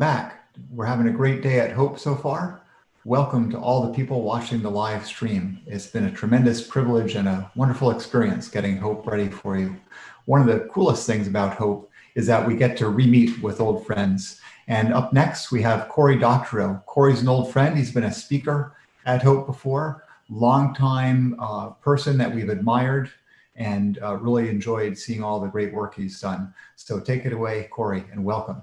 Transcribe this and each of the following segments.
back. We're having a great day at Hope so far. Welcome to all the people watching the live stream. It's been a tremendous privilege and a wonderful experience getting Hope ready for you. One of the coolest things about Hope is that we get to re-meet with old friends. And up next, we have Cory Doctorow. Cory's an old friend. He's been a speaker at Hope before, longtime uh, person that we've admired and uh, really enjoyed seeing all the great work he's done. So take it away, Cory, and welcome.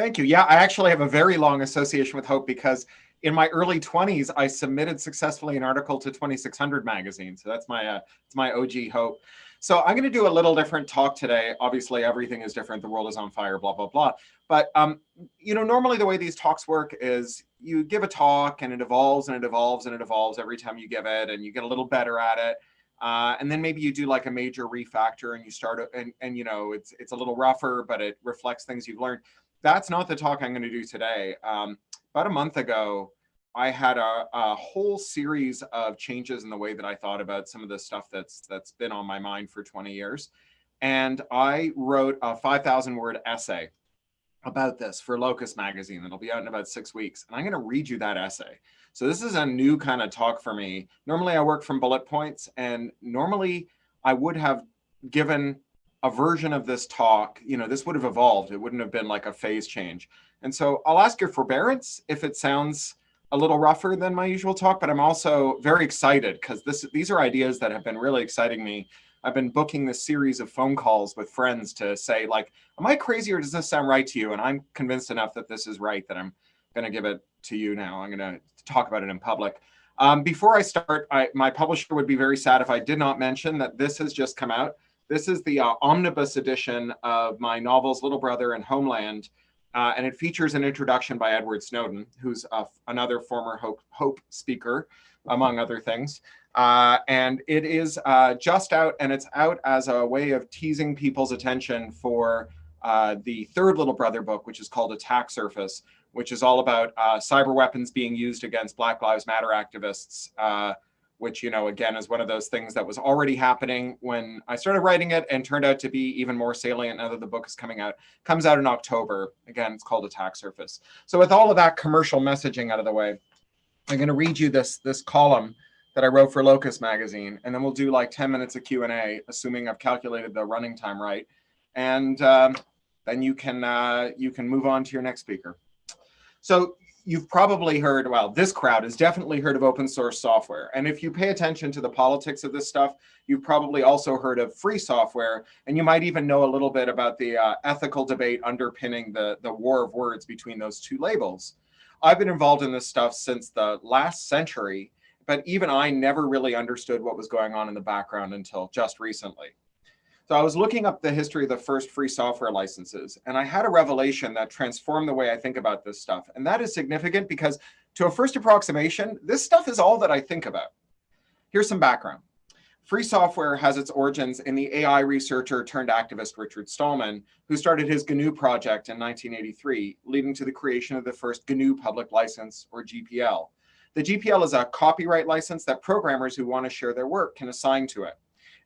Thank you. Yeah, I actually have a very long association with Hope because in my early 20s, I submitted successfully an article to 2600 magazine. So that's my uh, it's my OG Hope. So I'm going to do a little different talk today. Obviously, everything is different. The world is on fire, blah, blah, blah. But, um, you know, normally the way these talks work is you give a talk and it evolves and it evolves and it evolves every time you give it and you get a little better at it. Uh, and then maybe you do like a major refactor and you start and, and you know, it's, it's a little rougher, but it reflects things you've learned that's not the talk I'm going to do today. Um, about a month ago, I had a, a, whole series of changes in the way that I thought about some of the stuff that's that's been on my mind for 20 years. And I wrote a 5,000 word essay about this for Locus magazine that'll be out in about six weeks. And I'm going to read you that essay. So this is a new kind of talk for me. Normally I work from bullet points and normally I would have given a version of this talk, you know, this would have evolved. It wouldn't have been like a phase change. And so I'll ask your forbearance if it sounds a little rougher than my usual talk, but I'm also very excited because this these are ideas that have been really exciting me. I've been booking this series of phone calls with friends to say like, am I crazy or does this sound right to you? And I'm convinced enough that this is right that I'm going to give it to you now. I'm going to talk about it in public. Um, before I start, I, my publisher would be very sad if I did not mention that this has just come out. This is the uh, omnibus edition of my novels Little Brother and Homeland, uh, and it features an introduction by Edward Snowden, who's uh, another former Hope, Hope, speaker, among other things. Uh, and it is uh, just out, and it's out as a way of teasing people's attention for the third Little Brother book, which is called Attack Surface, which is all about cyber weapons being used against Black Lives Matter activists which, you know, again, is one of those things that was already happening when I started writing it and turned out to be even more salient now that the book is coming out. Comes out in October. Again, it's called Attack Surface. So with all of that commercial messaging out of the way, I'm going to read you this, this column that I wrote for Locus magazine, and then we'll do like 10 minutes of Q&A, assuming I've calculated the running time right. And um, then you can, uh, you can move on to your next speaker. So you've probably heard, well, this crowd has definitely heard of open source software. And if you pay attention to the politics of this stuff, you've probably also heard of free software. And you might even know a little bit about the uh, ethical debate underpinning the, the war of words between those two labels. I've been involved in this stuff since the last century, but even I never really understood what was going on in the background until just recently. So I was looking up the history of the first free software licenses, and I had a revelation that transformed the way I think about this stuff. And that is significant because to a first approximation, this stuff is all that I think about. Here's some background. Free software has its origins in the AI researcher turned activist Richard Stallman, who started his GNU project in 1983, leading to the creation of the first GNU public license, or GPL. The GPL is a copyright license that programmers who want to share their work can assign to it.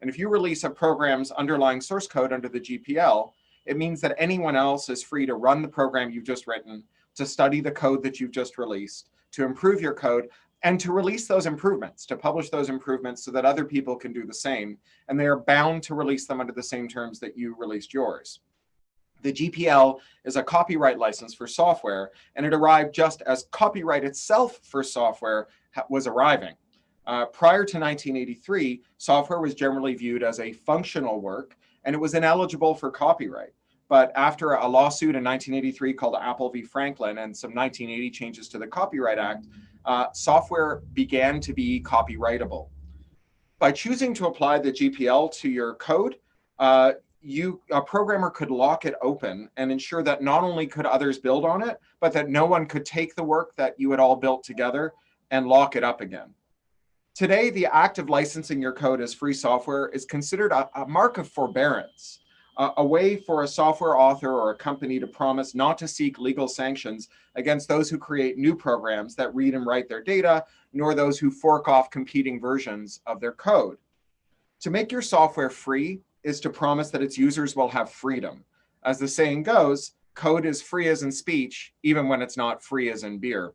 And if you release a program's underlying source code under the GPL, it means that anyone else is free to run the program you've just written, to study the code that you've just released, to improve your code, and to release those improvements, to publish those improvements so that other people can do the same. And they are bound to release them under the same terms that you released yours. The GPL is a copyright license for software, and it arrived just as copyright itself for software was arriving. Uh, prior to 1983, software was generally viewed as a functional work, and it was ineligible for copyright. But after a lawsuit in 1983 called Apple v. Franklin and some 1980 changes to the Copyright Act, uh, software began to be copyrightable. By choosing to apply the GPL to your code, uh, you a programmer could lock it open and ensure that not only could others build on it, but that no one could take the work that you had all built together and lock it up again. Today, the act of licensing your code as free software is considered a, a mark of forbearance, uh, a way for a software author or a company to promise not to seek legal sanctions against those who create new programs that read and write their data, nor those who fork off competing versions of their code. To make your software free is to promise that its users will have freedom. As the saying goes, code is free as in speech, even when it's not free as in beer.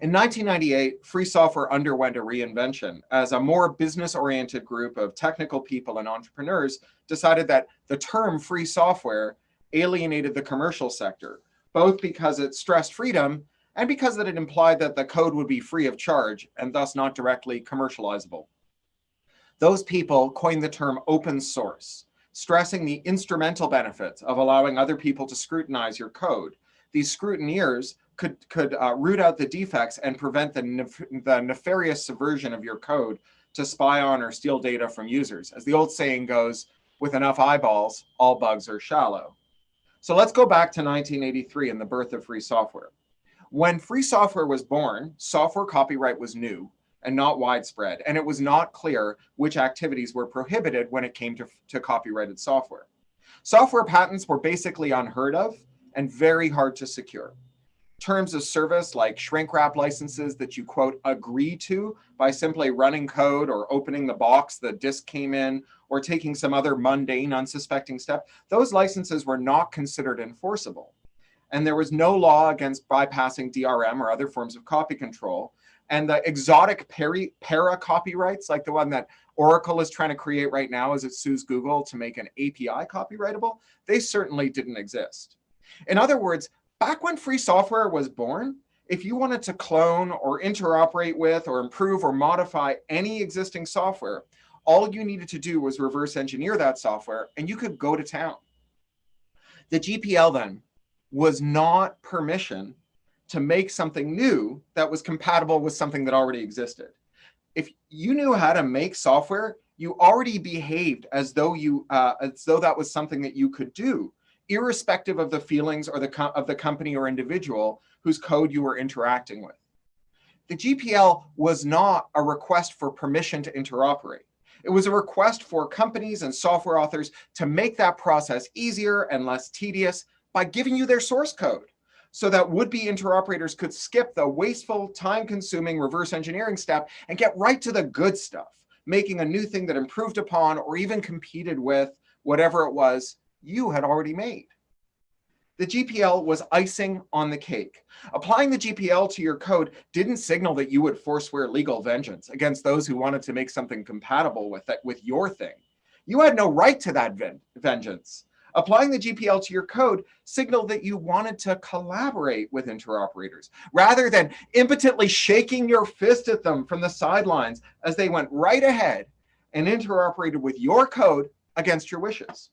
In 1998, free software underwent a reinvention as a more business-oriented group of technical people and entrepreneurs decided that the term free software alienated the commercial sector, both because it stressed freedom and because that it implied that the code would be free of charge and thus not directly commercializable. Those people coined the term open source, stressing the instrumental benefits of allowing other people to scrutinize your code. These scrutineers could, could uh, root out the defects and prevent the, nef the nefarious subversion of your code to spy on or steal data from users. As the old saying goes, with enough eyeballs, all bugs are shallow. So let's go back to 1983 and the birth of free software. When free software was born, software copyright was new and not widespread, and it was not clear which activities were prohibited when it came to, to copyrighted software. Software patents were basically unheard of and very hard to secure terms of service like shrink wrap licenses that you quote agree to by simply running code or opening the box the disk came in or taking some other mundane unsuspecting step, those licenses were not considered enforceable. And there was no law against bypassing DRM or other forms of copy control. And the exotic peri para copyrights, like the one that Oracle is trying to create right now as it sues Google to make an API copyrightable, they certainly didn't exist. In other words, back when free software was born, if you wanted to clone or interoperate with or improve or modify any existing software, all you needed to do was reverse engineer that software and you could go to town. The GPL then was not permission to make something new that was compatible with something that already existed. If you knew how to make software, you already behaved as though you uh, as though that was something that you could do irrespective of the feelings or the of the company or individual whose code you were interacting with. The GPL was not a request for permission to interoperate. It was a request for companies and software authors to make that process easier and less tedious by giving you their source code so that would-be interoperators could skip the wasteful, time-consuming reverse engineering step and get right to the good stuff, making a new thing that improved upon or even competed with whatever it was you had already made. The GPL was icing on the cake. Applying the GPL to your code didn't signal that you would forswear legal vengeance against those who wanted to make something compatible with it, with your thing. You had no right to that ven vengeance. Applying the GPL to your code signaled that you wanted to collaborate with interoperators rather than impotently shaking your fist at them from the sidelines as they went right ahead and interoperated with your code against your wishes.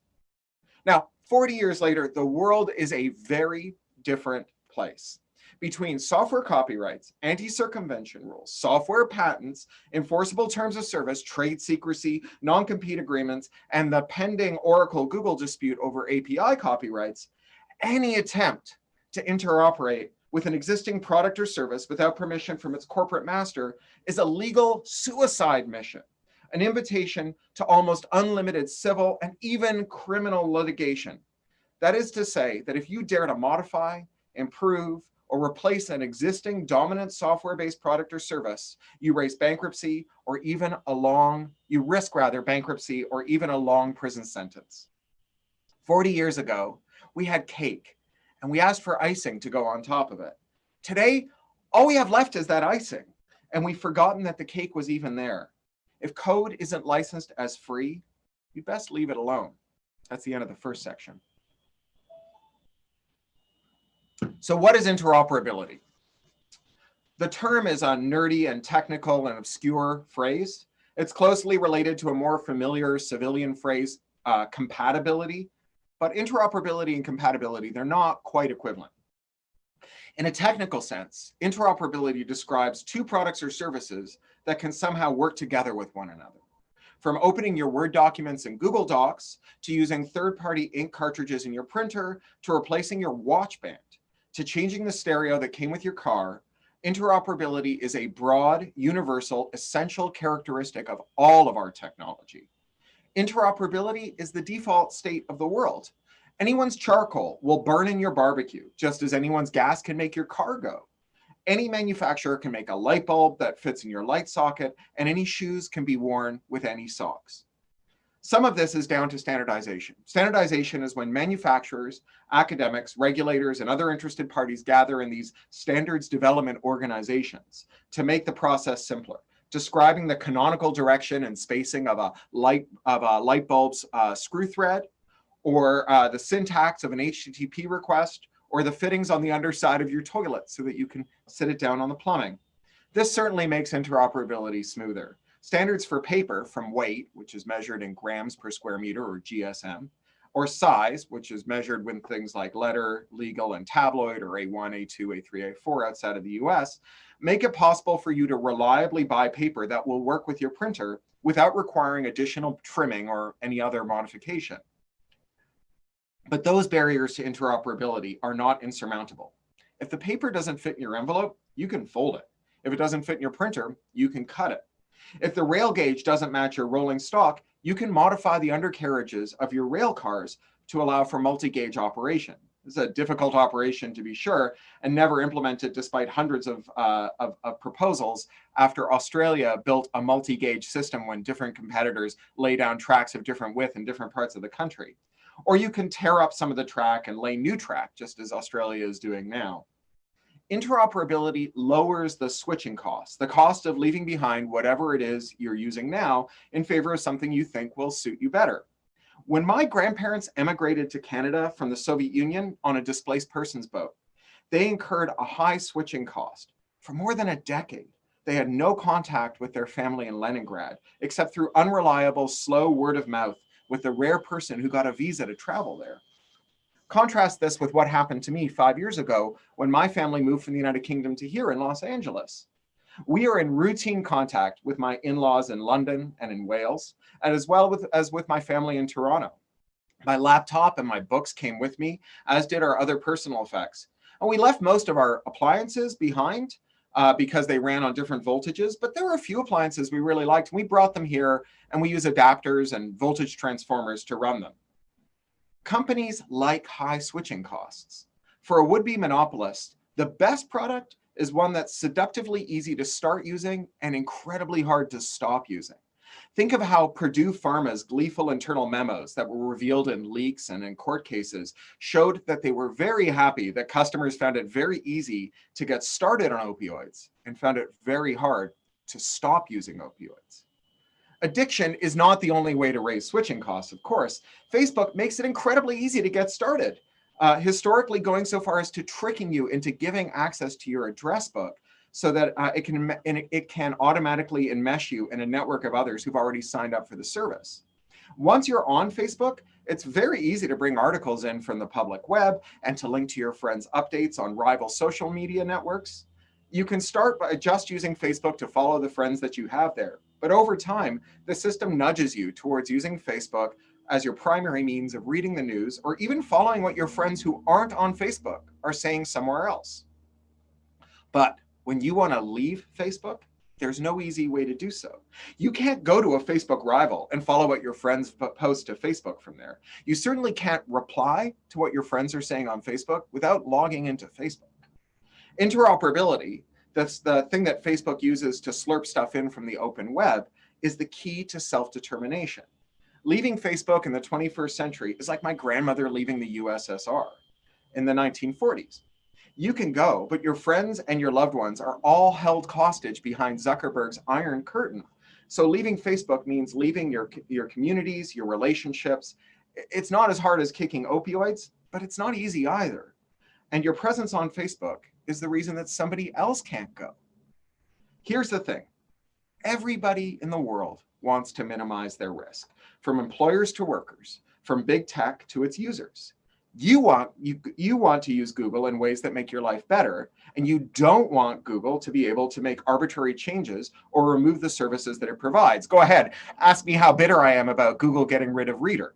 Now, 40 years later, the world is a very different place. Between software copyrights, anti-circumvention rules, software patents, enforceable terms of service, trade secrecy, non-compete agreements, and the pending Oracle-Google dispute over API copyrights, any attempt to interoperate with an existing product or service without permission from its corporate master is a legal suicide mission an invitation to almost unlimited civil and even criminal litigation. That is to say that if you dare to modify, improve, or replace an existing dominant software-based product or service, you raise bankruptcy or even a long, you risk rather bankruptcy or even a long prison sentence. 40 years ago, we had cake and we asked for icing to go on top of it. Today, all we have left is that icing and we've forgotten that the cake was even there. If code isn't licensed as free, you best leave it alone. That's the end of the first section. So what is interoperability? The term is a nerdy and technical and obscure phrase. It's closely related to a more familiar civilian phrase, uh, compatibility. But interoperability and compatibility, they're not quite equivalent. In a technical sense, interoperability describes two products or services that can somehow work together with one another. From opening your Word documents in Google Docs, to using third-party ink cartridges in your printer, to replacing your watch band, to changing the stereo that came with your car, interoperability is a broad, universal, essential characteristic of all of our technology. Interoperability is the default state of the world. Anyone's charcoal will burn in your barbecue, just as anyone's gas can make your car go. Any manufacturer can make a light bulb that fits in your light socket, and any shoes can be worn with any socks. Some of this is down to standardization. Standardization is when manufacturers, academics, regulators, and other interested parties gather in these standards development organizations to make the process simpler describing the canonical direction and spacing of a light of a light bulb's uh, screw thread, or uh, the syntax of an HTTP request, or the fittings on the underside of your toilet so that you can sit it down on the plumbing. This certainly makes interoperability smoother. Standards for paper from weight, which is measured in grams per square meter or GSM, or size, which is measured when things like letter, legal, and tabloid, or A1, A2, A3, A4 outside of the US, make it possible for you to reliably buy paper that will work with your printer without requiring additional trimming or any other modification. But those barriers to interoperability are not insurmountable. If the paper doesn't fit in your envelope, you can fold it. If it doesn't fit in your printer, you can cut it. If the rail gauge doesn't match your rolling stock, you can modify the undercarriages of your rail cars to allow for multi-gauge operation. It's a difficult operation to be sure, and never implemented despite hundreds of, uh, of, of, proposals after Australia built a multi-gauge system when different competitors lay down tracks of different width in different parts of the country. Or you can tear up some of the track and lay new track, just as Australia is doing now. Interoperability lowers the switching cost, the cost of leaving behind whatever it is you're using now in favor of something you think will suit you better. When my grandparents emigrated to Canada from the Soviet Union on a displaced persons boat, they incurred a high switching cost. For more than a decade, they had no contact with their family in Leningrad, except through unreliable, slow word of mouth with the rare person who got a visa to travel there. Contrast this with what happened to me five years ago when my family moved from the United Kingdom to here in Los Angeles. We are in routine contact with my in-laws in London and in Wales, and as well with, as with my family in Toronto. My laptop and my books came with me, as did our other personal effects. And we left most of our appliances behind uh, because they ran on different voltages, but there were a few appliances we really liked. We brought them here and we use adapters and voltage transformers to run them. Companies like high switching costs. For a would-be monopolist, the best product is one that's seductively easy to start using and incredibly hard to stop using. Think of how Purdue Pharma's gleeful internal memos that were revealed in leaks and in court cases showed that they were very happy that customers found it very easy to get started on opioids and found it very hard to stop using opioids. Addiction is not the only way to raise switching costs, of course. Facebook makes it incredibly easy to get started uh, historically going so far as to tricking you into giving access to your address book so that uh, it can it can automatically enmesh you in a network of others who've already signed up for the service. Once you're on Facebook, it's very easy to bring articles in from the public web and to link to your friends' updates on rival social media networks. You can start by just using Facebook to follow the friends that you have there. But over time, the system nudges you towards using Facebook as your primary means of reading the news or even following what your friends who aren't on Facebook are saying somewhere else. But when you want to leave Facebook, there's no easy way to do so. You can't go to a Facebook rival and follow what your friends post to Facebook from there. You certainly can't reply to what your friends are saying on Facebook without logging into Facebook. Interoperability, that's the thing that Facebook uses to slurp stuff in from the open web, is the key to self-determination leaving Facebook in the 21st century is like my grandmother leaving the USSR in the 1940s. You can go, but your friends and your loved ones are all held hostage behind Zuckerberg's iron curtain. So leaving Facebook means leaving your, your communities, your relationships. It's not as hard as kicking opioids, but it's not easy either. And your presence on Facebook is the reason that somebody else can't go. Here's the thing. Everybody in the world wants to minimize their risk from employers to workers, from big tech to its users. You want, you, you want to use Google in ways that make your life better, and you don't want Google to be able to make arbitrary changes or remove the services that it provides. Go ahead, ask me how bitter I am about Google getting rid of Reader.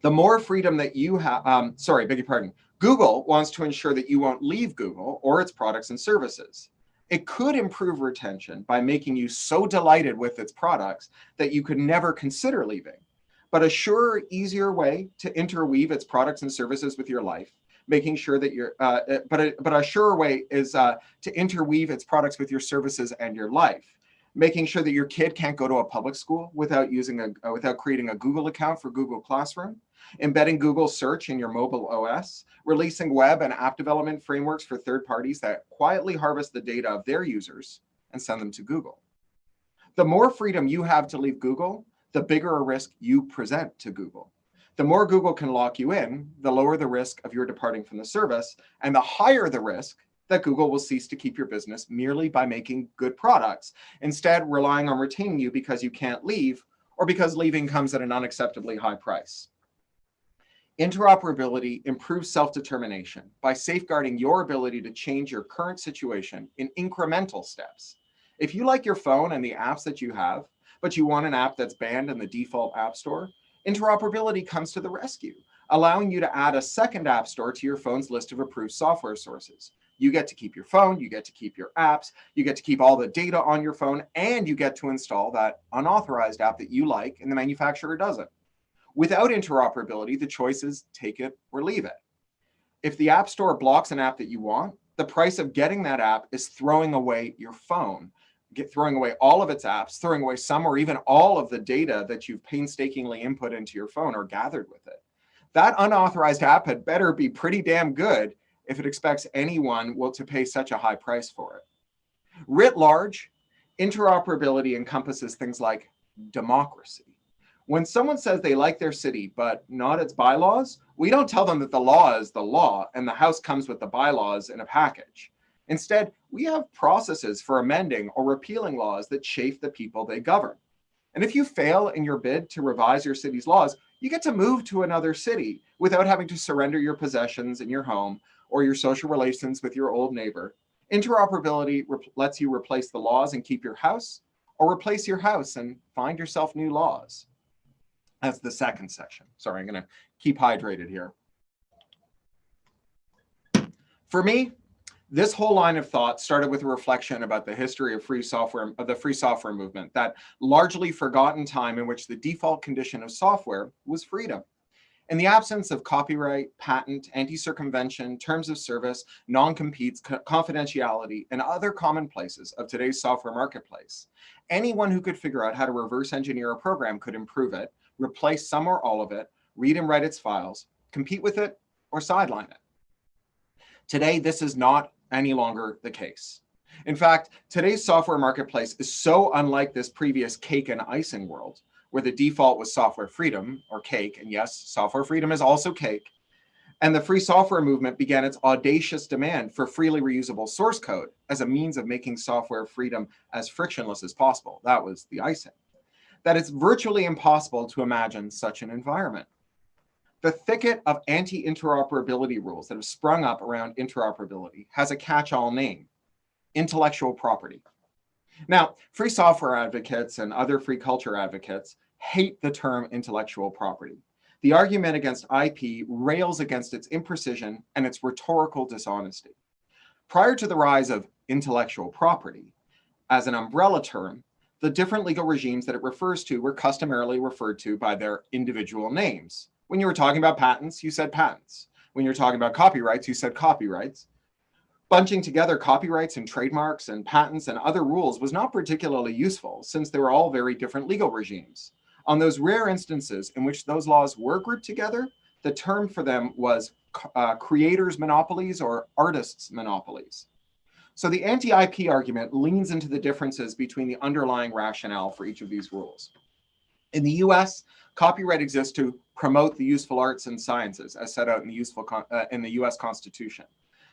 The more freedom that you have, um, sorry, beg your pardon, Google wants to ensure that you won't leave Google or its products and services. It could improve retention by making you so delighted with its products that you could never consider leaving. But a surer, easier way to interweave its products and services with your life, making sure that you're, uh, but, a, but a surer way is uh, to interweave its products with your services and your life. making sure that your kid can't go to a public school without using a uh, without creating a Google account for Google Classroom, embedding Google search in your mobile OS, releasing web and app development frameworks for third parties that quietly harvest the data of their users and send them to Google. The more freedom you have to leave Google, the bigger a risk you present to Google. The more Google can lock you in, the lower the risk of your departing from the service, and the higher the risk that Google will cease to keep your business merely by making good products, instead relying on retaining you because you can't leave or because leaving comes at an unacceptably high price. Interoperability improves self-determination by safeguarding your ability to change your current situation in incremental steps. If you like your phone and the apps that you have, but you want an app that's banned in the default app store, interoperability comes to the rescue, allowing you to add a second app store to your phone's list of approved software sources. You get to keep your phone, you get to keep your apps, you get to keep all the data on your phone, and you get to install that unauthorized app that you like and the manufacturer doesn't. Without interoperability, the choice is take it or leave it. If the App Store blocks an app that you want, the price of getting that app is throwing away your phone, get throwing away all of its apps, throwing away some or even all of the data that you've painstakingly input into your phone or gathered with it. That unauthorized app had better be pretty damn good if it expects anyone will to pay such a high price for it. Writ large, interoperability encompasses things like democracy. When someone says they like their city, but not its bylaws, we don't tell them that the law is the law and the house comes with the bylaws in a package. Instead, we have processes for amending or repealing laws that chafe the people they govern. And if you fail in your bid to revise your city's laws, you get to move to another city without having to surrender your possessions in your home or your social relations with your old neighbor. Interoperability lets you replace the laws and keep your house, or replace your house and find yourself new laws. That's the second section. Sorry, I'm going to keep hydrated here. For me, this whole line of thought started with a reflection about the history of free software, of the free software movement, that largely forgotten time in which the default condition of software was freedom. In the absence of copyright, patent, anti-circumvention, terms of service, non-competes, confidentiality, and other commonplaces of today's software marketplace, anyone who could figure out how to reverse engineer a program could improve it, replace some or all of it, read and write its files, compete with it, or sideline it. Today, this is not any longer the case. In fact, today's software marketplace is so unlike this previous cake and icing world where the default was software freedom or cake. And yes, software freedom is also cake. And the free software movement began its audacious demand for freely reusable source code as a means of making software freedom as frictionless as possible. That was the icing. That it's virtually impossible to imagine such an environment. The thicket of anti-interoperability rules that have sprung up around interoperability has a catch-all name, intellectual property. Now, free software advocates and other free culture advocates hate the term intellectual property. The argument against IP rails against its imprecision and its rhetorical dishonesty. Prior to the rise of intellectual property, as an umbrella term, the different legal regimes that it refers to were customarily referred to by their individual names. When you were talking about patents, you said patents. When you're talking about copyrights, you said copyrights. Bunching together copyrights and trademarks and patents and other rules was not particularly useful since they were all very different legal regimes. On those rare instances in which those laws were grouped together, the term for them was uh, creators' monopolies or artists' monopolies. So the anti-IP argument leans into the differences between the underlying rationale for each of these rules. In the US, copyright exists to promote the useful arts and sciences as set out in the, useful uh, in the US Constitution.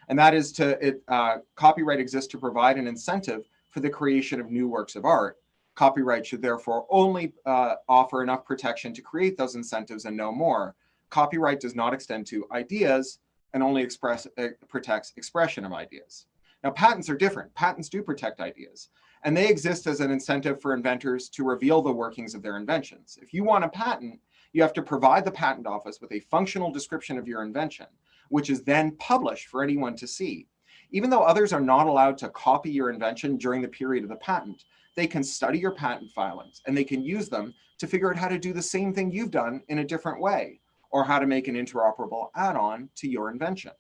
And that is to, it, uh, copyright exists to provide an incentive for the creation of new works of art Copyright should therefore only uh, offer enough protection to create those incentives and no more. Copyright does not extend to ideas and only express, uh, protects expression of ideas. Now, patents are different. Patents do protect ideas, and they exist as an incentive for inventors to reveal the workings of their inventions. If you want a patent, you have to provide the patent office with a functional description of your invention, which is then published for anyone to see. Even though others are not allowed to copy your invention during the period of the patent, they can study your patent filings and they can use them to figure out how to do the same thing you've done in a different way or how to make an interoperable add-on to your invention.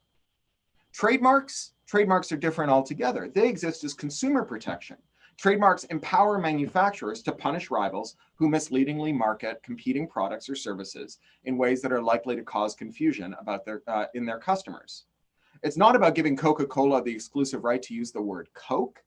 Trademarks, trademarks are different altogether. They exist as consumer protection Trademarks empower manufacturers to punish rivals who misleadingly market competing products or services in ways that are likely to cause confusion about their, uh, in their customers. It's not about giving Coca-Cola the exclusive right to use the word Coke.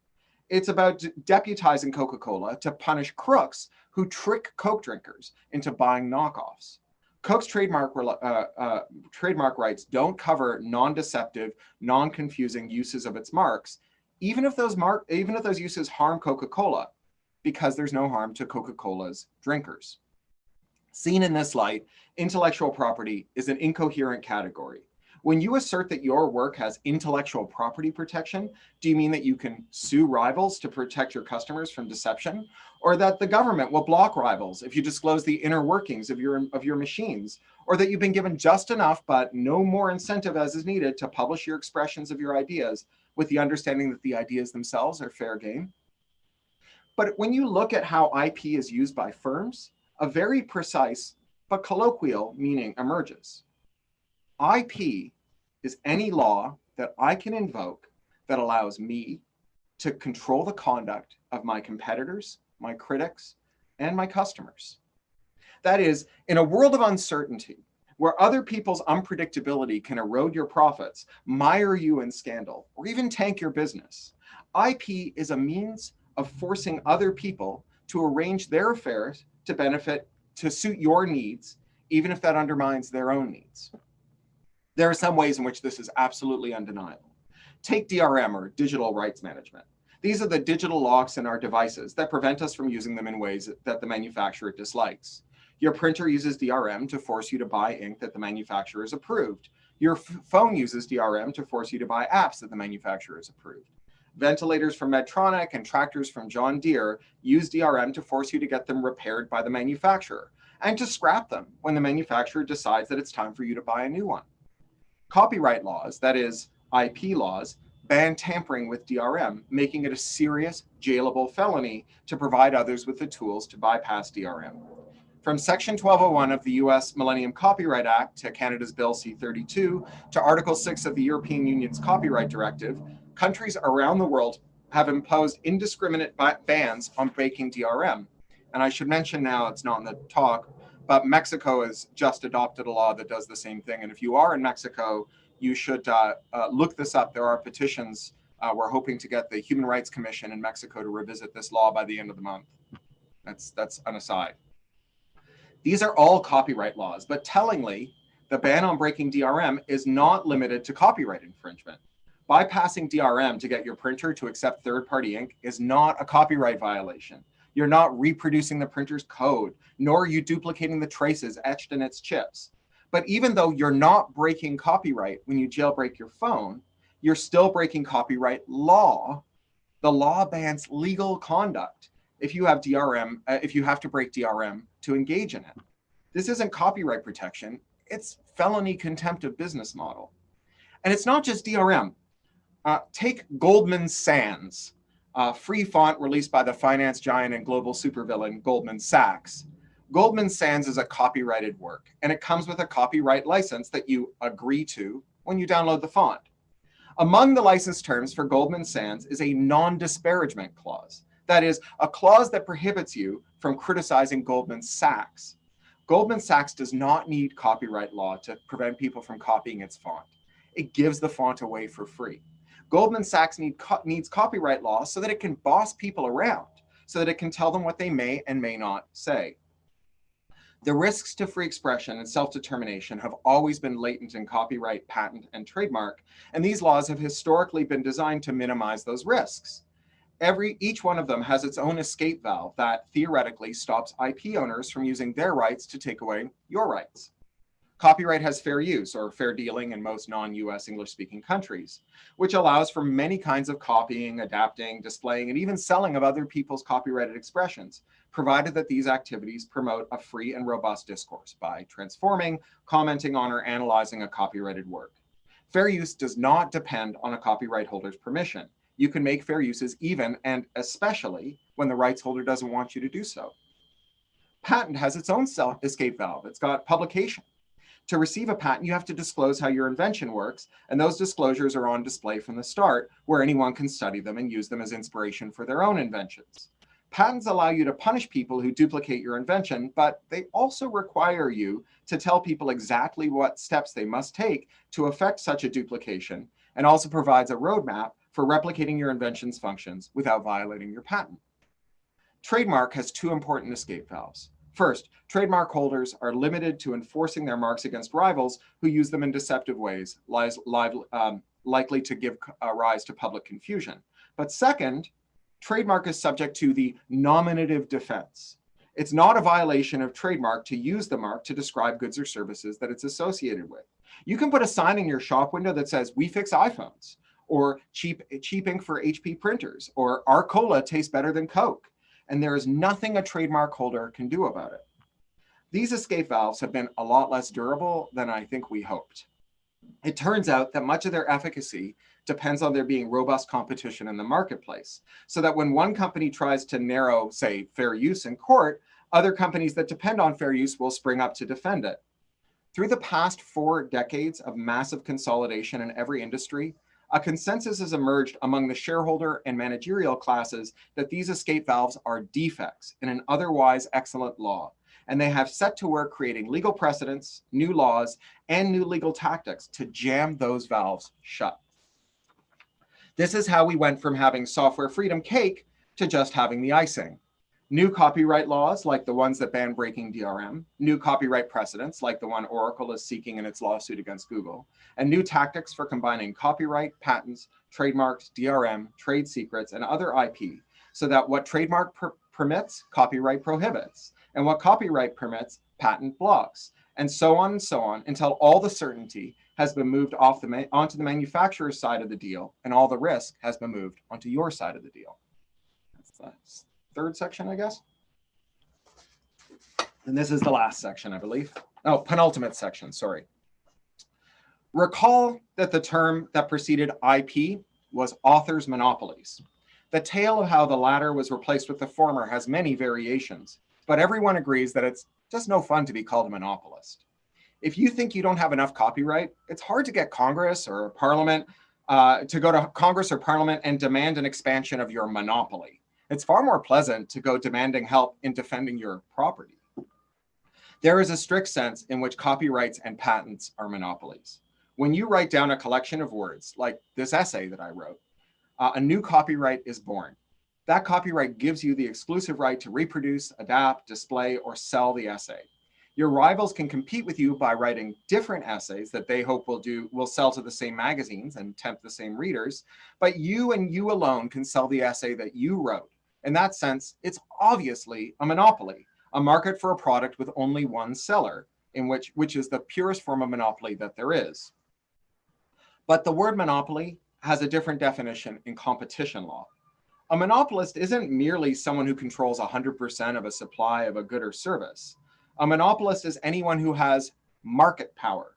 It's about deputizing Coca-Cola to punish crooks who trick Coke drinkers into buying knockoffs. Coke's trademark, uh, uh, trademark rights don't cover non-deceptive, non-confusing uses of its marks, even if those mark, even if those uses harm Coca-Cola, because there's no harm to Coca-Cola's drinkers. Seen in this light, intellectual property is an incoherent category. When you assert that your work has intellectual property protection, do you mean that you can sue rivals to protect your customers from deception? Or that the government will block rivals if you disclose the inner workings of your, of your machines? Or that you've been given just enough, but no more incentive as is needed to publish your expressions of your ideas with the understanding that the ideas themselves are fair game? But when you look at how IP is used by firms, a very precise but colloquial meaning emerges. IP is any law that I can invoke that allows me to control the conduct of my competitors, my critics, and my customers. That is, in a world of uncertainty, where other people's unpredictability can erode your profits, mire you in scandal, or even tank your business, IP is a means of forcing other people to arrange their affairs to benefit, to suit your needs, even if that undermines their own needs. There are some ways in which this is absolutely undeniable. Take DRM or digital rights management. These are the digital locks in our devices that prevent us from using them in ways that the manufacturer dislikes. Your printer uses DRM to force you to buy ink that the manufacturer has approved. Your phone uses DRM to force you to buy apps that the manufacturer has approved. Ventilators from Medtronic and tractors from John Deere use DRM to force you to get them repaired by the manufacturer and to scrap them when the manufacturer decides that it's time for you to buy a new one. Copyright laws, that is IP laws, ban tampering with DRM, making it a serious jailable felony to provide others with the tools to bypass DRM. From Section 1201 of the US Millennium Copyright Act to Canada's Bill C-32 to Article 6 of the European Union's Copyright Directive, countries around the world have imposed indiscriminate bans on breaking DRM. And I should mention now, it's not in the talk, but Mexico has just adopted a law that does the same thing. And if you are in Mexico, you should uh, uh, look this up. There are petitions. Uh, we're hoping to get the Human Rights Commission in Mexico to revisit this law by the end of the month. That's, that's an aside. These are all copyright laws, but tellingly, the ban on breaking DRM is not limited to copyright infringement. Bypassing DRM to get your printer to accept third-party ink is not a copyright violation. You're not reproducing the printer's code, nor are you duplicating the traces etched in its chips. But even though you're not breaking copyright when you jailbreak your phone, you're still breaking copyright law. The law bans legal conduct if you have DRM, uh, if you have to break DRM to engage in it. This isn't copyright protection, it's felony contempt of business model. And it's not just DRM. Uh, take Goldman Sans, free font released by the finance giant and global supervillain Goldman Sachs. Goldman Sans is a copyrighted work, and it comes with a copyright license that you agree to when you download the font. Among the license terms for Goldman Sans is a non-disparagement clause. That is, a clause that prohibits you from criticizing Goldman Sachs. Goldman Sachs does not need copyright law to prevent people from copying its font. It gives the font away for free. Goldman Sachs need co needs copyright law so that it can boss people around, so that it can tell them what they may and may not say. The risks to free expression and self-determination have always been latent in copyright, patent, and trademark, and these laws have historically been designed to minimize those risks. Every, each one of them has its own escape valve that theoretically stops IP owners from using their rights to take away your rights. Copyright has fair use or fair dealing in most non-US English speaking countries, which allows for many kinds of copying, adapting, displaying, and even selling of other people's copyrighted expressions, provided that these activities promote a free and robust discourse by transforming, commenting on, or analyzing a copyrighted work. Fair use does not depend on a copyright holder's permission. You can make fair uses even and especially when the rights holder doesn't want you to do so. Patent has its own self escape valve. It's got publication. To receive a patent, you have to disclose how your invention works, and those disclosures are on display from the start, where anyone can study them and use them as inspiration for their own inventions. Patents allow you to punish people who duplicate your invention, but they also require you to tell people exactly what steps they must take to effect such a duplication, and also provides a roadmap for replicating your invention's functions without violating your patent. Trademark has two important escape valves. First, trademark holders are limited to enforcing their marks against rivals who use them in deceptive ways, lies, live, um, likely to give uh, rise to public confusion. But second, trademark is subject to the nominative defense. It's not a violation of trademark to use the mark to describe goods or services that it's associated with. You can put a sign in your shop window that says, we fix iPhones, or cheap, cheap ink for HP printers, or our cola tastes better than Coke. And there is nothing a trademark holder can do about it. These escape valves have been a lot less durable than I think we hoped. It turns out that much of their efficacy depends on there being robust competition in the marketplace. So that when one company tries to narrow, say, fair use in court, other companies that depend on fair use will spring up to defend it. Through the past four decades of massive consolidation in every industry, a consensus has emerged among the shareholder and managerial classes that these escape valves are defects in an otherwise excellent law. And they have set to work creating legal precedents, new laws, and new legal tactics to jam those valves shut. This is how we went from having software freedom cake to just having the icing. New copyright laws, like the ones that ban breaking DRM, new copyright precedents, like the one Oracle is seeking in its lawsuit against Google, and new tactics for combining copyright, patents, trademarks, DRM, trade secrets, and other IP, so that what trademark per permits, copyright prohibits, and what copyright permits, patent blocks, and so on and so on until all the certainty has been moved off the onto the manufacturer's side of the deal, and all the risk has been moved onto your side of the deal. That's third section, I guess. And this is the last section, I believe. Oh, penultimate section, sorry. Recall that the term that preceded IP was author's monopolies. The tale of how the latter was replaced with the former has many variations, but everyone agrees that it's just no fun to be called a monopolist if you think you don't have enough copyright, it's hard to get Congress or Parliament uh, to go to Congress or Parliament and demand an expansion of your monopoly. It's far more pleasant to go demanding help in defending your property. There is a strict sense in which copyrights and patents are monopolies. When you write down a collection of words, like this essay that I wrote, uh, a new copyright is born. That copyright gives you the exclusive right to reproduce, adapt, display, or sell the essay. Your rivals can compete with you by writing different essays that they hope will do will sell to the same magazines and tempt the same readers, but you and you alone can sell the essay that you wrote. In that sense, it's obviously a monopoly, a market for a product with only one seller, in which which is the purest form of monopoly that there is. But the word monopoly has a different definition in competition law. A monopolist isn't merely someone who controls 100% of a supply of a good or service. A monopolist is anyone who has market power.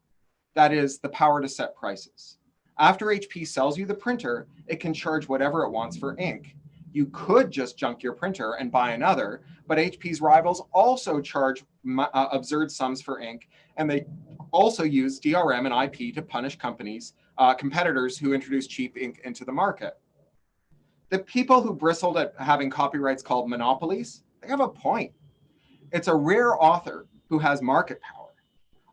That is the power to set prices. After HP sells you the printer, it can charge whatever it wants for ink. You could just junk your printer and buy another, but HP's rivals also charge uh, absurd sums for ink, and they also use DRM and IP to punish companies, uh, competitors who introduce cheap ink into the market. The people who bristled at having copyrights called monopolies, they have a point. It's a rare author who has market power.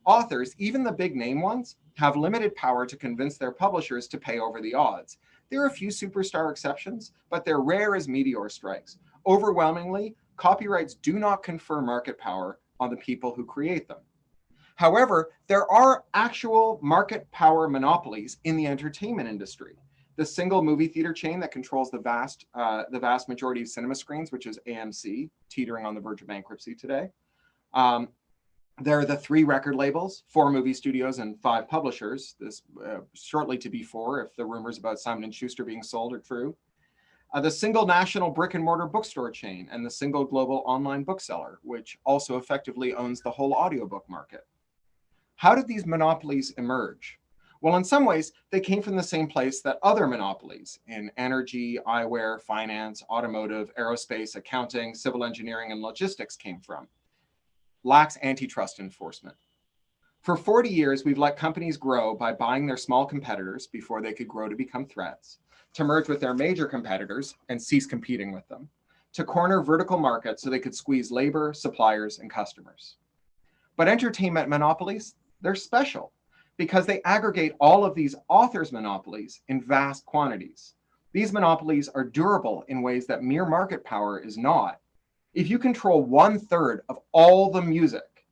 Authors, even the big name ones, have limited power to convince their publishers to pay over the odds. There are a few superstar exceptions, but they're rare as meteor strikes. Overwhelmingly, copyrights do not confer market power on the people who create them. However, there are actual market power monopolies in the entertainment industry the single movie theater chain that controls the vast, uh, the vast majority of cinema screens, which is AMC, teetering on the verge of bankruptcy today. Um, there are the three record labels, four movie studios and five publishers. This uh, shortly to be four if the rumors about Simon & Schuster being sold are true. Uh, the single national brick and mortar bookstore chain and the single global online bookseller, which also effectively owns the whole audiobook market. How did these monopolies emerge? Well, in some ways, they came from the same place that other monopolies in energy, eyewear, finance, automotive, aerospace, accounting, civil engineering, and logistics came from. Lax antitrust enforcement. For 40 years, we've let companies grow by buying their small competitors before they could grow to become threats, to merge with their major competitors and cease competing with them, to corner vertical markets so they could squeeze labor, suppliers, and customers. But entertainment monopolies, they're special because they aggregate all of these authors' monopolies in vast quantities. These monopolies are durable in ways that mere market power is not. If you control one third of all the music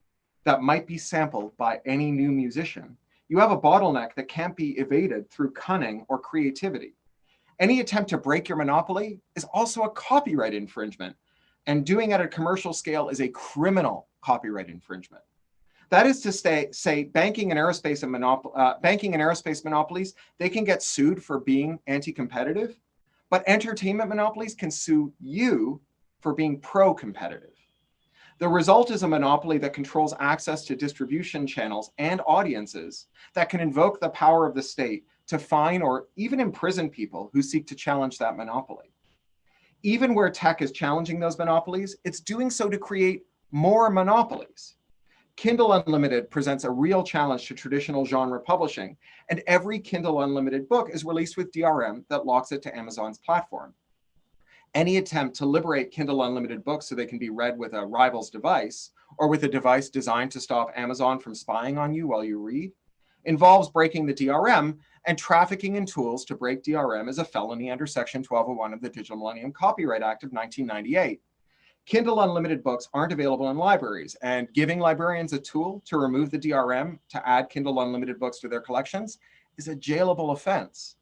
that might be sampled by any new musician, you have a bottleneck that can't be evaded through cunning or creativity. Any attempt to break your monopoly is also a copyright infringement, and doing at a commercial scale is a criminal copyright infringement. That is to say, say banking and aerospace and uh, banking and aerospace monopolies, they can get sued for being anti-competitive, but entertainment monopolies can sue you for being pro-competitive. The result is a monopoly that controls access to distribution channels and audiences that can invoke the power of the state to fine or even imprison people who seek to challenge that monopoly. Even where tech is challenging those monopolies, it's doing so to create more monopolies. Kindle Unlimited presents a real challenge to traditional genre publishing, and every Kindle Unlimited book is released with DRM that locks it to Amazon's platform any attempt to liberate Kindle Unlimited books so they can be read with a rival's device or with a device designed to stop Amazon from spying on you while you read involves breaking the DRM and trafficking in tools to break DRM is a felony under Section 1201 of the Digital Millennium Copyright Act of 1998. Kindle Unlimited books aren't available in libraries, and giving librarians a tool to remove the DRM to add Kindle Unlimited books to their collections is a jailable offense.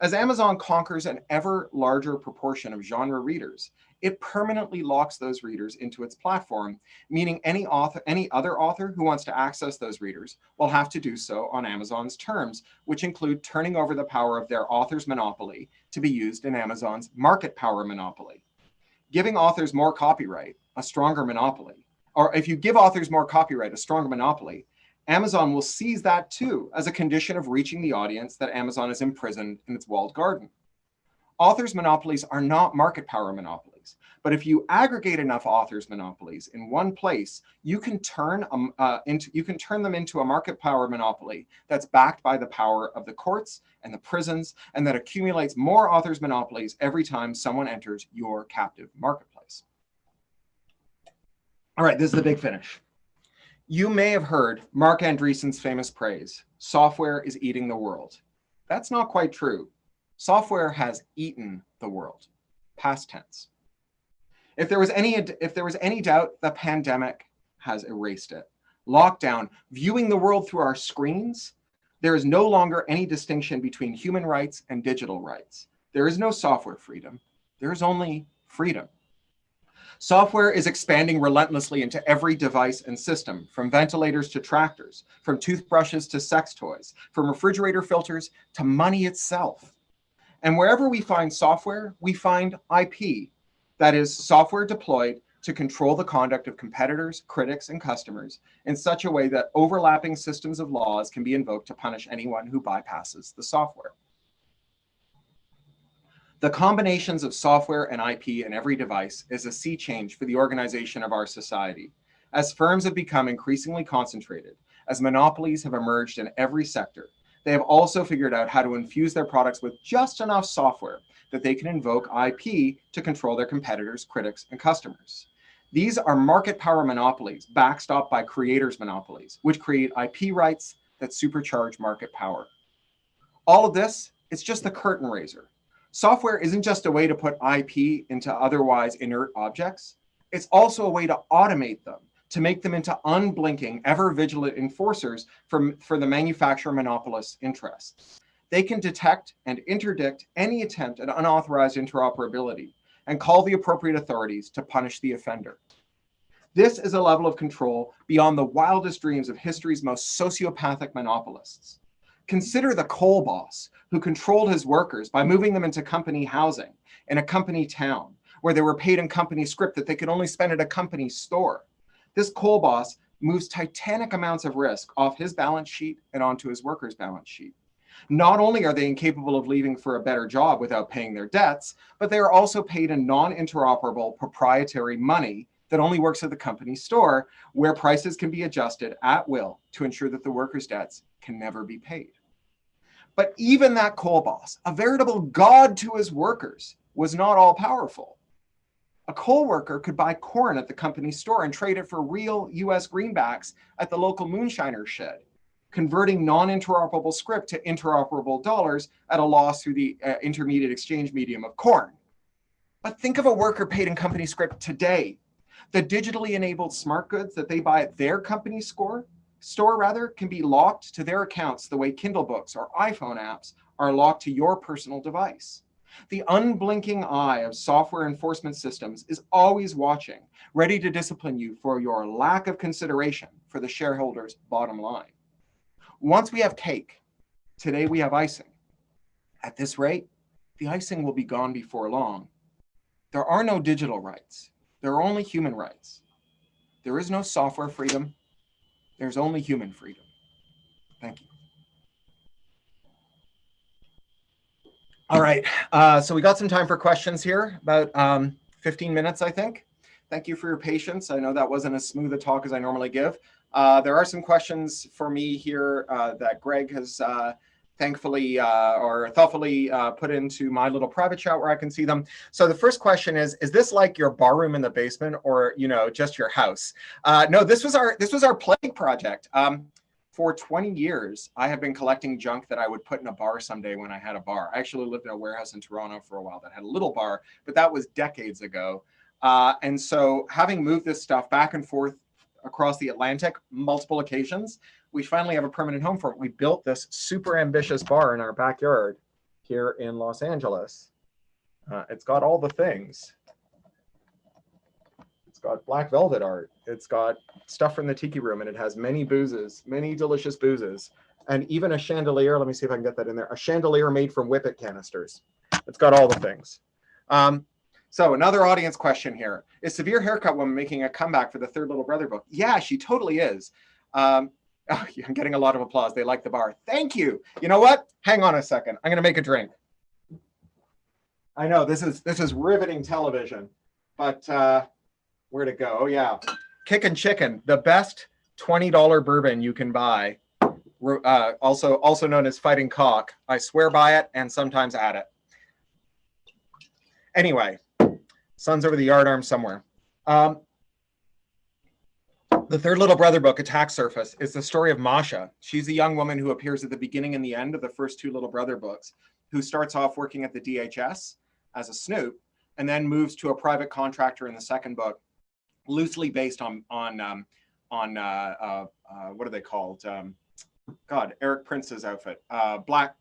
As Amazon conquers an ever larger proportion of genre readers, it permanently locks those readers into its platform, meaning any author, any other author who wants to access those readers will have to do so on Amazon's terms, which include turning over the power of their author's monopoly to be used in Amazon's market power monopoly. Giving authors more copyright, a stronger monopoly, or if you give authors more copyright, a stronger monopoly, Amazon will seize that too as a condition of reaching the audience that Amazon is imprisoned in its walled garden. Authors' monopolies are not market power monopolies, but if you aggregate enough authors' monopolies in one place, you can turn um, uh, into you can turn them into a market power monopoly that's backed by the power of the courts and the prisons, and that accumulates more authors' monopolies every time someone enters your captive marketplace. All right, this is the big finish. You may have heard Marc Andreessen's famous praise, software is eating the world. That's not quite true. Software has eaten the world, past tense. If there was any, if there was any doubt, the pandemic has erased it. Lockdown, viewing the world through our screens, there is no longer any distinction between human rights and digital rights. There is no software freedom. There is only freedom. Software is expanding relentlessly into every device and system, from ventilators to tractors, from toothbrushes to sex toys, from refrigerator filters to money itself. And wherever we find software, we find IP, that is software deployed to control the conduct of competitors, critics, and customers in such a way that overlapping systems of laws can be invoked to punish anyone who bypasses the software. The combinations of software and IP in every device is a sea change for the organization of our society. As firms have become increasingly concentrated, as monopolies have emerged in every sector, they have also figured out how to infuse their products with just enough software that they can invoke IP to control their competitors, critics, and customers. These are market power monopolies backstopped by creators monopolies, which create IP rights that supercharge market power. All of this is just the curtain raiser Software isn't just a way to put IP into otherwise inert objects. It's also a way to automate them, to make them into unblinking, ever vigilant enforcers for, for the manufacturer monopolist's interests. They can detect and interdict any attempt at unauthorized interoperability and call the appropriate authorities to punish the offender. This is a level of control beyond the wildest dreams of history's most sociopathic monopolists. Consider the coal boss who controlled his workers by moving them into company housing in a company town where they were paid in company script that they could only spend at a company store. This coal boss moves titanic amounts of risk off his balance sheet and onto his workers' balance sheet. Not only are they incapable of leaving for a better job without paying their debts, but they are also paid in non-interoperable proprietary money that only works at the company store where prices can be adjusted at will to ensure that the workers' debts can never be paid. But even that coal boss, a veritable god to his workers, was not all powerful. A coal worker could buy corn at the company store and trade it for real US greenbacks at the local moonshiner shed, converting non-interoperable script to interoperable dollars at a loss through the uh, intermediate exchange medium of corn. But think of a worker paid in company script today. The digitally enabled smart goods that they buy at their company store, store rather, can be locked to their accounts the way Kindle books or iPhone apps are locked to your personal device. The unblinking eye of software enforcement systems is always watching, ready to discipline you for your lack of consideration for the shareholders' bottom line. Once we have cake, today we have icing. At this rate, the icing will be gone before long. There are no digital rights. There are only human rights. There is no software freedom. There's only human freedom. Thank you. All right, uh, so we got some time for questions here, about um, 15 minutes, I think. Thank you for your patience. I know that wasn't as smooth a talk as I normally give. Uh, there are some questions for me here uh, that Greg has uh, thankfully uh, or thoughtfully uh, put into my little private chat where I can see them. So the first question is, is this like your bar room in the basement or, you know, just your house? no, this was our this was our plague project. Um, for 20 years, I have been collecting junk that I would put in a bar someday when I had a bar. I actually lived in a warehouse in Toronto for a while that had a little bar, but that was decades ago. Uh, and so having moved this stuff back and forth across the Atlantic multiple occasions, we finally have a permanent home for it. We built this super ambitious bar in our backyard here in Los Angeles. Uh, it's got all the things It's got black velvet art. It's got stuff from the tiki room and it has many boozes, many delicious boozes. And even a chandelier, let me see if I can get that in there, a chandelier made from whippet canisters. It's got all the things. Um, so another audience question here. Is Severe Haircut Woman making a comeback for the Third Little Brother book? Yeah, she totally is. Um, oh, I'm getting a lot of applause. They like the bar. Thank you. You know what? Hang on a second. I'm going to make a drink. I know this is this is riveting television, but uh, where to go? Oh yeah, Kick and Chicken, the best $20 bourbon you can buy. Uh, also, also known as Fighting Cock. I swear by it and sometimes add it. Anyway, sun's over the yardarm somewhere. Um, the third little brother book, Attack Surface, is the story of Masha. She's a young woman who appears at the beginning and the end of the first two little brother books, who starts off working at the DHS as a snoop and then moves to a private contractor in the second book loosely based on on um, on uh, uh, uh, what are they called? Um, God, Erik Prince's outfit, uh, Black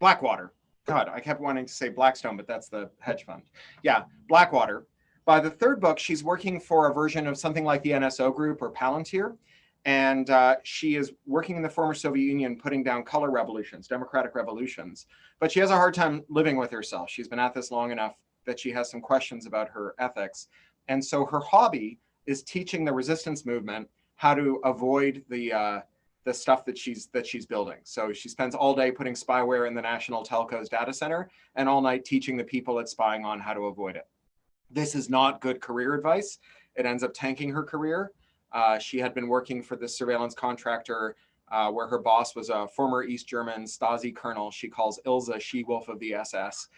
Blackwater. God, I kept wanting to say Blackstone, but that's the hedge fund. Yeah, Blackwater. By the third book, she's working for a version of something like the NSO Group or Palantir. And uh, she is working in the former Soviet Union, putting down color revolutions, democratic revolutions. But she has a hard time living with herself. She's been at this long enough that she has some questions about her ethics. And so her hobby is teaching the resistance movement how to avoid the uh, the stuff that she's that she's building. So she spends all day putting spyware in the national telco's data center and all night teaching the people it's spying on how to avoid it. This is not good career advice. It ends up tanking her career. Uh, she had been working for this surveillance contractor uh, where her boss was a former East German Stasi colonel. She calls Ilsa she-wolf of the SS.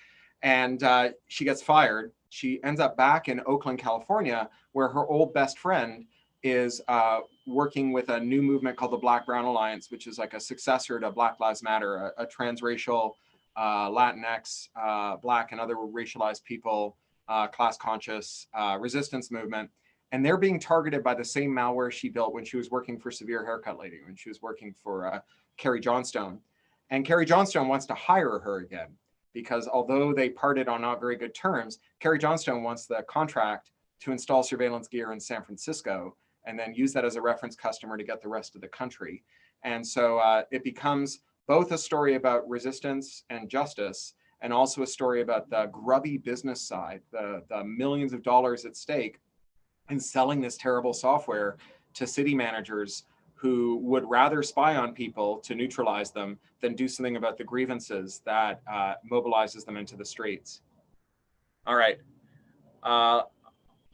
And uh, she gets fired she ends up back in Oakland, California, where her old best friend is uh, working with a new movement called the Black Brown Alliance, which is like a successor to Black Lives Matter, a, a transracial, uh, Latinx, uh, Black and other racialized people, uh, class conscious uh, resistance movement. And they're being targeted by the same malware she built when she was working for Severe Haircut Lady, when she was working for uh, Carrie Johnstone. And Carrie Johnstone wants to hire her again because although they parted on not very good terms, Carrie Johnstone wants the contract to install surveillance gear in San Francisco and then use that as a reference customer to get the rest of the country. And so uh, it becomes both a story about resistance and justice and also a story about the grubby business side, the, the millions of dollars at stake in selling this terrible software to city managers who would rather spy on people to neutralize them than do something about the grievances that uh, mobilizes them into the streets. All right. Uh,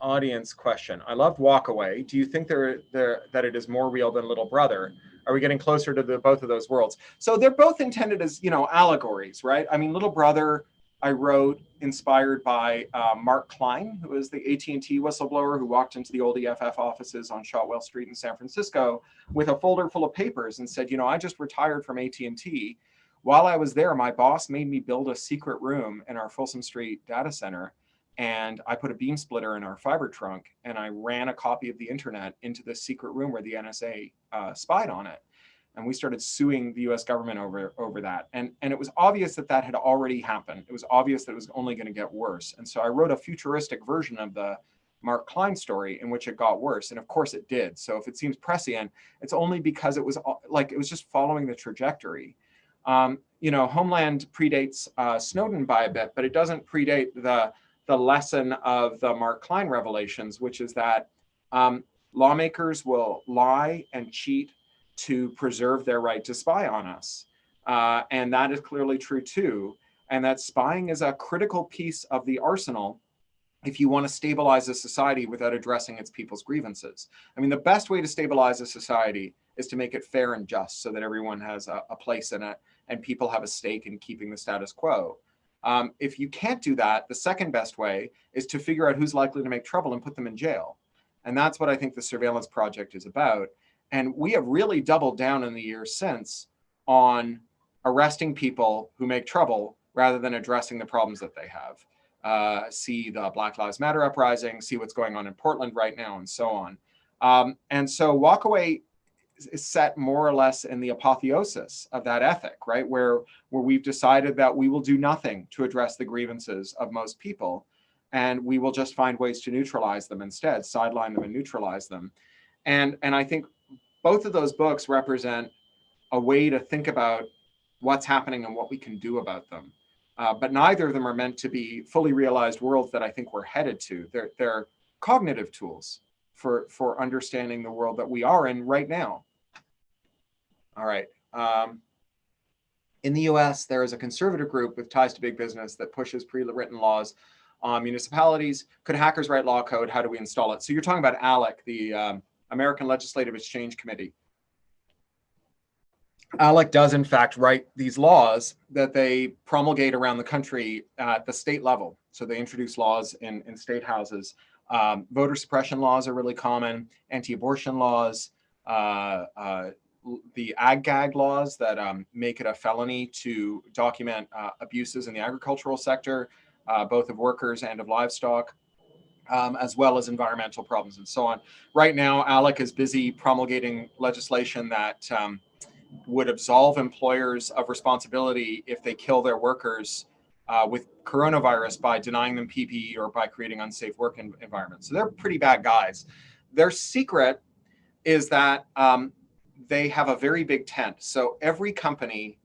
audience question. I loved Walkaway. Do you think there, there, that it is more real than Little Brother? Are we getting closer to the both of those worlds? So they're both intended as, you know, allegories, right? I mean, Little Brother, I wrote inspired by uh, Mark Klein, who is the AT&T whistleblower who walked into the old EFF offices on Shotwell Street in San Francisco with a folder full of papers and said, you know, I just retired from AT&T. While I was there, my boss made me build a secret room in our Folsom Street data center and I put a beam splitter in our fiber trunk and I ran a copy of the internet into the secret room where the NSA uh, spied on it. And we started suing the US government over, over that. And, and it was obvious that that had already happened. It was obvious that it was only gonna get worse. And so I wrote a futuristic version of the Mark Klein story in which it got worse. And of course it did. So if it seems prescient, it's only because it was like, it was just following the trajectory. Um, you know, Homeland predates uh, Snowden by a bit, but it doesn't predate the the lesson of the Mark Klein revelations, which is that um, lawmakers will lie and cheat to preserve their right to spy on us. Uh, and that is clearly true too. And that spying is a critical piece of the arsenal if you want to stabilize a society without addressing its people's grievances. I mean, the best way to stabilize a society is to make it fair and just so that everyone has a, a place in it and people have a stake in keeping the status quo. Um, if you can't do that, the second best way is to figure out who's likely to make trouble and put them in jail. And that's what I think the surveillance project is about. And we have really doubled down in the years since on arresting people who make trouble rather than addressing the problems that they have. Uh, see the Black Lives Matter uprising, see what's going on in Portland right now, and so on. Um, and so Walkaway is set more or less in the apotheosis of that ethic, right? Where, where we've decided that we will do nothing to address the grievances of most people, and we will just find ways to neutralize them instead, sideline them and neutralize them. And, and I think both of those books represent a way to think about what's happening and what we can do about them. Uh, but neither of them are meant to be fully realized worlds that I think we're headed to. They're, they're cognitive tools for, for understanding the world that we are in right now. All right. Um, in the US, there is a conservative group with ties to big business that pushes pre-written laws on municipalities. Could hackers write law code? How do we install it? So you're talking about ALEC, the um, American Legislative Exchange Committee. ALEC does in fact write these laws that they promulgate around the country at the state level. So they introduce laws in, in state houses. Um, voter suppression laws are really common, anti-abortion laws, uh, uh, the ag gag laws that um, make it a felony to document uh, abuses in the agricultural sector, uh, both of workers and of livestock, um, as well as environmental problems and so on. Right now, ALEC is busy promulgating legislation that um, would absolve employers of responsibility if they kill their workers uh, with coronavirus by denying them PPE or by creating unsafe work environments. So they're pretty bad guys. Their secret is that um, they have a very big tent. So every company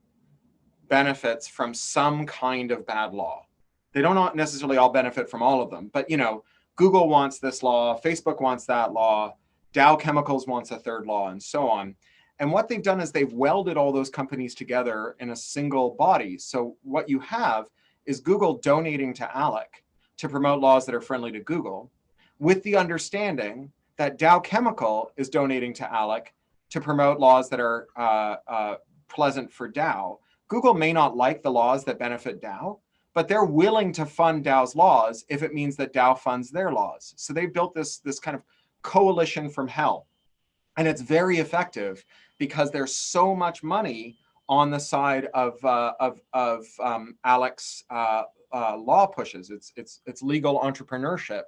benefits from some kind of bad law. They don't necessarily all benefit from all of them, but you know, Google wants this law, Facebook wants that law, Dow Chemicals wants a third law, and so on. And what they've done is they've welded all those companies together in a single body. So what you have is Google donating to ALEC to promote laws that are friendly to Google, with the understanding that Dow Chemical is donating to ALEC to promote laws that are uh, uh, pleasant for Dow. Google may not like the laws that benefit Dow, but they're willing to fund Dow's laws if it means that Dow funds their laws. So they built this, this kind of coalition from hell. And it's very effective because there's so much money on the side of, uh, of, of um, ALEC's uh, uh, law pushes. It's, it's, it's legal entrepreneurship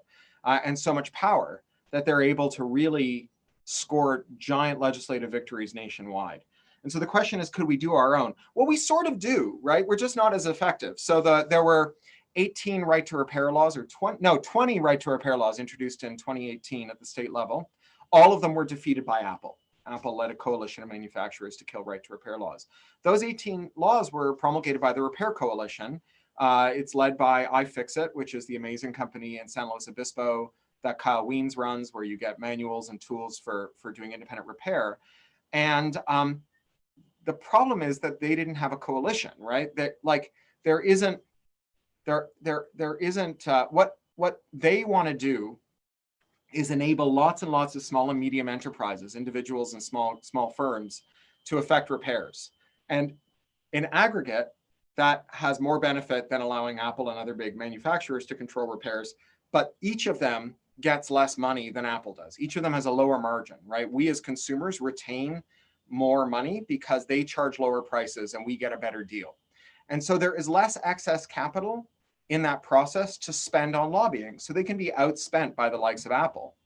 uh, and so much power that they're able to really score giant legislative victories nationwide. And so the question is, could we do our own? Well, we sort of do, right? We're just not as effective. So the, there were 18 right to repair laws or 20, no, 20 right to repair laws introduced in 2018 at the state level. All of them were defeated by Apple. Apple led a coalition of manufacturers to kill right to repair laws. Those 18 laws were promulgated by the Repair Coalition. Uh, it's led by iFixit, which is the amazing company in San Luis Obispo that Kyle Wiens runs, where you get manuals and tools for, for doing independent repair. And um, the problem is that they didn't have a coalition, right? That like there isn't there there there isn't uh, what what they want to do is enable lots and lots of small and medium enterprises, individuals and small, small firms to effect repairs. And in aggregate, that has more benefit than allowing Apple and other big manufacturers to control repairs. But each of them gets less money than Apple does. Each of them has a lower margin, right? We as consumers retain more money because they charge lower prices and we get a better deal. And so there is less excess capital in that process to spend on lobbying. So they can be outspent by the likes of Apple.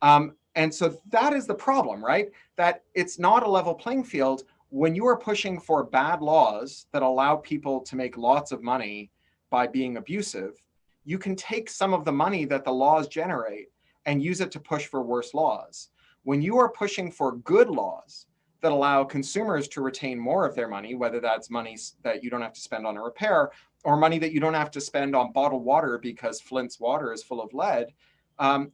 Um, and so that is the problem, right? That it's not a level playing field when you are pushing for bad laws that allow people to make lots of money by being abusive, you can take some of the money that the laws generate and use it to push for worse laws. When you are pushing for good laws that allow consumers to retain more of their money, whether that's money that you don't have to spend on a repair or money that you don't have to spend on bottled water because Flint's water is full of lead, um,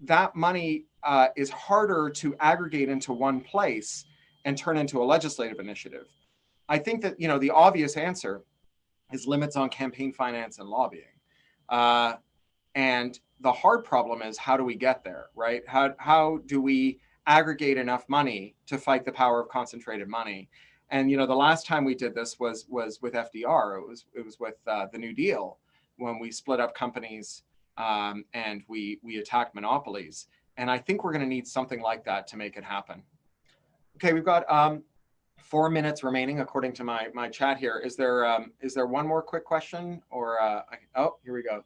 that money uh, is harder to aggregate into one place and turn into a legislative initiative. I think that you know the obvious answer is limits on campaign finance and lobbying. Uh, and the hard problem is how do we get there, right? How, how do we aggregate enough money to fight the power of concentrated money? And you know, the last time we did this was was with FDR. It was it was with uh, the New Deal when we split up companies um, and we we attacked monopolies. And I think we're going to need something like that to make it happen. Okay, we've got um, four minutes remaining according to my my chat here. Is there um, is there one more quick question or uh, I, oh here we go.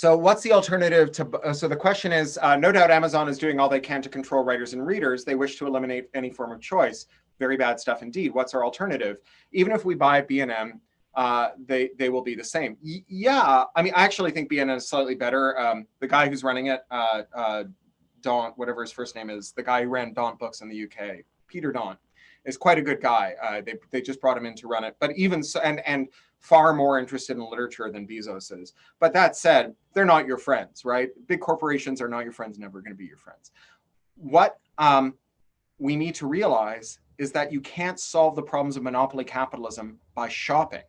So what's the alternative to, uh, so the question is, uh, no doubt Amazon is doing all they can to control writers and readers. They wish to eliminate any form of choice. Very bad stuff indeed. What's our alternative? Even if we buy B&N, uh, they, they will be the same. Y yeah, I mean, I actually think B&N is slightly better. Um, the guy who's running it, uh, uh, Daunt, whatever his first name is, the guy who ran Daunt Books in the UK, Peter Daunt, is quite a good guy. Uh, they, they just brought him in to run it. But even so, and, and far more interested in literature than Bezos is. But that said, they're not your friends, right? Big corporations are not your friends, never going to be your friends. What um, we need to realize is that you can't solve the problems of monopoly capitalism by shopping.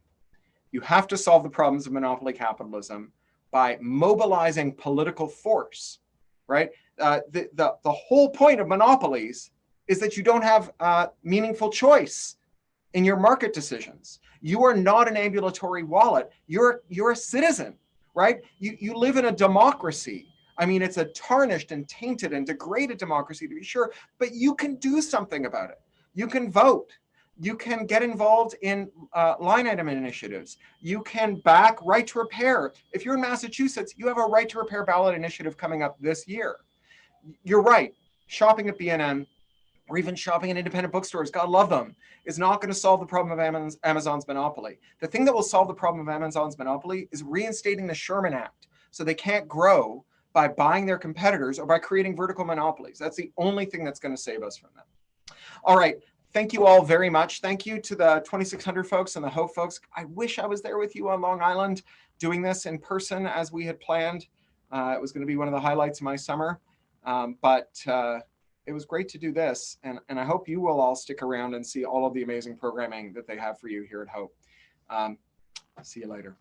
You have to solve the problems of monopoly capitalism by mobilizing political force, right? Uh, the, the, the whole point of monopolies is that you don't have uh, meaningful choice in your market decisions. You are not an ambulatory wallet. You're, you're a citizen, right? You, you live in a democracy. I mean, it's a tarnished and tainted and degraded democracy to be sure, but you can do something about it. You can vote. You can get involved in uh, line item initiatives. You can back right to repair. If you're in Massachusetts, you have a right to repair ballot initiative coming up this year. You're right. Shopping at B&N or even shopping in independent bookstores, God love them, is not going to solve the problem of Amazon's monopoly. The thing that will solve the problem of Amazon's monopoly is reinstating the Sherman Act so they can't grow by buying their competitors or by creating vertical monopolies. That's the only thing that's going to save us from them. All right. Thank you all very much. Thank you to the 2600 folks and the Hope folks. I wish I was there with you on Long Island doing this in person as we had planned. Uh, it was going to be one of the highlights of my summer. Um, but uh, it was great to do this. And, and I hope you will all stick around and see all of the amazing programming that they have for you here at Hope. Um, see you later.